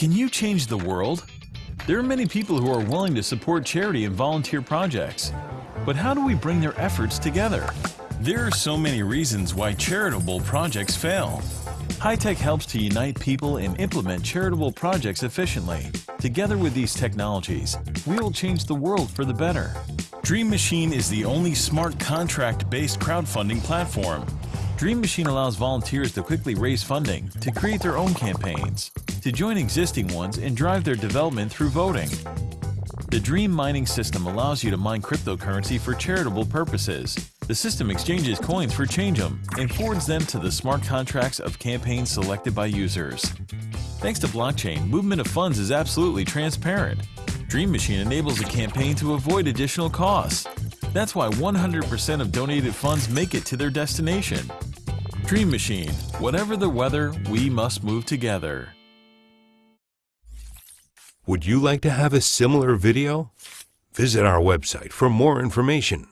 Can you change the world? There are many people who are willing to support charity and volunteer projects. But how do we bring their efforts together? There are so many reasons why charitable projects fail. High-Tech helps to unite people and implement charitable projects efficiently. Together with these technologies, we will change the world for the better. Dream Machine is the only smart contract-based crowdfunding platform. Dream Machine allows volunteers to quickly raise funding to create their own campaigns, to join existing ones and drive their development through voting. The Dream mining system allows you to mine cryptocurrency for charitable purposes. The system exchanges coins for Change'em and forwards them to the smart contracts of campaigns selected by users. Thanks to blockchain, movement of funds is absolutely transparent. Dream Machine enables a campaign to avoid additional costs. That's why 100% of donated funds make it to their destination. Dream Machine, whatever the weather, we must move together. Would you like to have a similar video? Visit our website for more information.